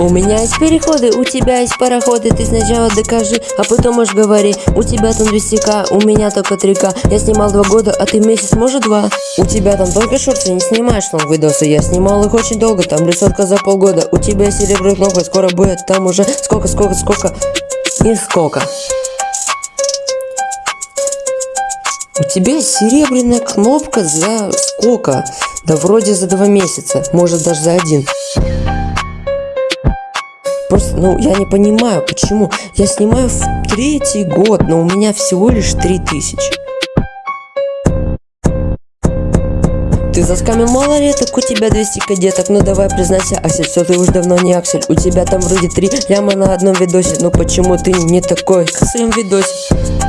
У меня есть переходы, у тебя есть пароходы. Ты сначала докажи, а потом уж говори. У тебя там 200к, у меня только 3к Я снимал два года, а ты месяц, может два. У тебя там только шорты, не снимаешь новые видосы. Я снимал их очень долго, там рисовка за полгода. У тебя серебряный кнопка, скоро будет там уже Сколько, сколько, сколько и сколько. У тебя серебряная кнопка за сколько? Да вроде за два месяца, может даже за один. Просто, ну, я не понимаю, почему. Я снимаю в третий год, но у меня всего лишь 3000. Ты заскамил малолеток, у тебя 200 кадеток, ну давай признайся, Аксель, все ты уж давно не Аксель, у тебя там вроде 3 ляма на одном видосе, ну почему ты не такой в своем видосе?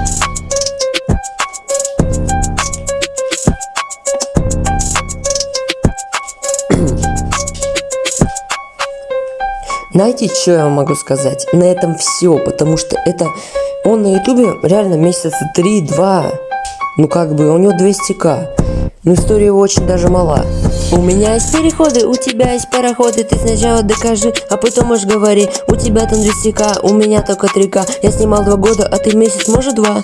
Знаете, что я могу сказать? На этом все, потому что это... Он на ютубе реально месяца 3-2. Ну как бы, у него 200к. Но история его очень даже мала. У меня есть переходы, у тебя есть пароходы Ты сначала докажи, а потом уж говори У тебя там 200к, у меня только 3к Я снимал два года, а ты месяц, может два